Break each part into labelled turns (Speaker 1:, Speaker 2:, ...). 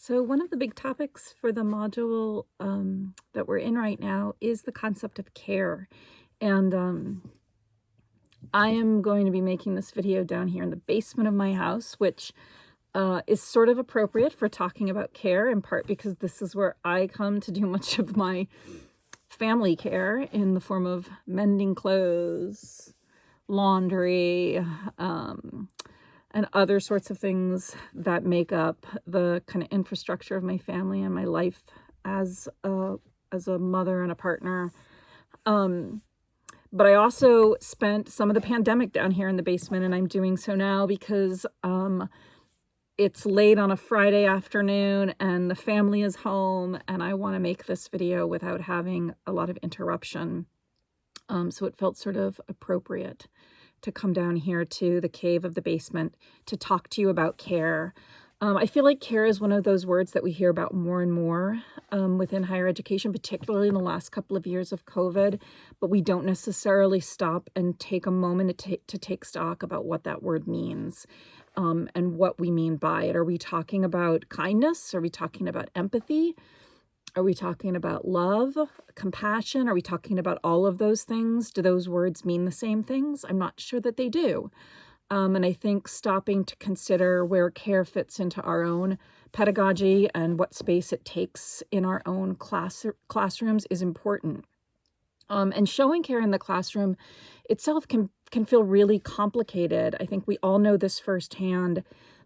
Speaker 1: So one of the big topics for the module um, that we're in right now is the concept of care. And um, I am going to be making this video down here in the basement of my house, which uh, is sort of appropriate for talking about care, in part because this is where I come to do much of my family care in the form of mending clothes, laundry, um, and other sorts of things that make up the kind of infrastructure of my family and my life as a as a mother and a partner. Um, but I also spent some of the pandemic down here in the basement, and I'm doing so now because um, it's late on a Friday afternoon and the family is home, and I want to make this video without having a lot of interruption. Um, so it felt sort of appropriate to come down here to the cave of the basement to talk to you about care. Um, I feel like care is one of those words that we hear about more and more um, within higher education, particularly in the last couple of years of COVID, but we don't necessarily stop and take a moment to, to take stock about what that word means um, and what we mean by it. Are we talking about kindness? Are we talking about empathy? Are we talking about love, compassion? Are we talking about all of those things? Do those words mean the same things? I'm not sure that they do. Um, and I think stopping to consider where care fits into our own pedagogy and what space it takes in our own class classrooms is important. Um, and showing care in the classroom itself can can feel really complicated. I think we all know this firsthand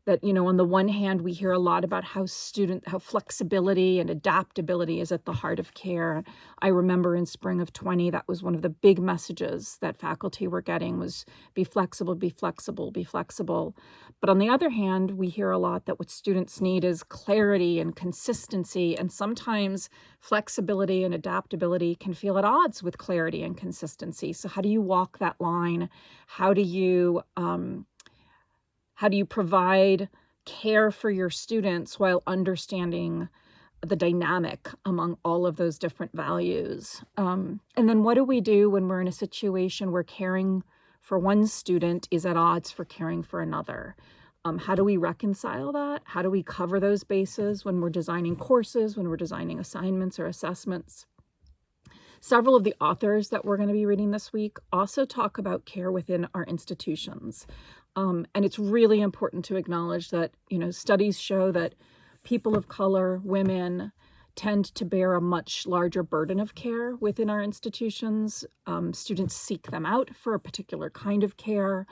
Speaker 1: that, you know, on the one hand, we hear a lot about how student, how flexibility and adaptability is at the heart of care. I remember in spring of 20, that was one of the big messages that faculty were getting was be flexible, be flexible, be flexible. But on the other hand, we hear a lot that what students need is clarity and consistency. And sometimes flexibility and adaptability can feel at odds with clarity and consistency. So how do you walk that line? How do you, um, how do you provide care for your students while understanding the dynamic among all of those different values? Um, and then what do we do when we're in a situation where caring for one student is at odds for caring for another? Um, how do we reconcile that? How do we cover those bases when we're designing courses, when we're designing assignments or assessments? Several of the authors that we're going to be reading this week also talk about care within our institutions. Um, and it's really important to acknowledge that, you know, studies show that people of color, women, tend to bear a much larger burden of care within our institutions. Um, students seek them out for a particular kind of care.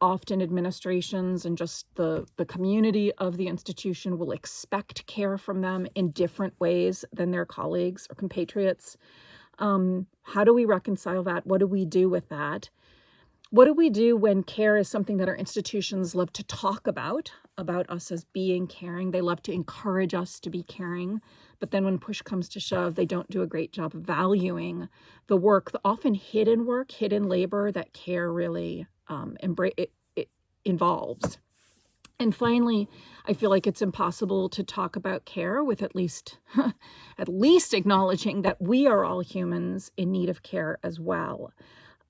Speaker 1: Often administrations and just the, the community of the institution will expect care from them in different ways than their colleagues or compatriots. Um, how do we reconcile that? What do we do with that? What do we do when care is something that our institutions love to talk about, about us as being caring? They love to encourage us to be caring. But then when push comes to shove, they don't do a great job valuing the work, the often hidden work, hidden labor that care really um, embrace, it, it involves. And finally, I feel like it's impossible to talk about care with at least at least acknowledging that we are all humans in need of care as well.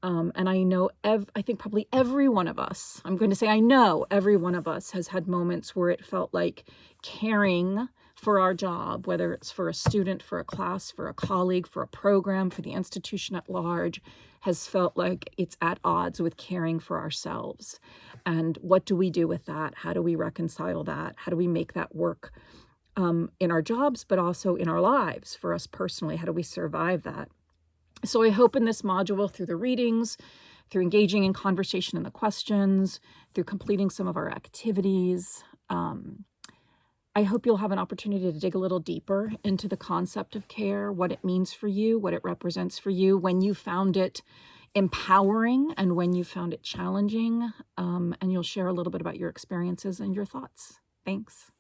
Speaker 1: Um, and I know, ev I think probably every one of us, I'm going to say I know every one of us has had moments where it felt like caring for our job, whether it's for a student, for a class, for a colleague, for a program, for the institution at large, has felt like it's at odds with caring for ourselves. And what do we do with that? How do we reconcile that? How do we make that work um, in our jobs, but also in our lives for us personally? How do we survive that? So I hope in this module through the readings, through engaging in conversation and the questions, through completing some of our activities, um, I hope you'll have an opportunity to dig a little deeper into the concept of care, what it means for you, what it represents for you, when you found it empowering and when you found it challenging, um, and you'll share a little bit about your experiences and your thoughts. Thanks.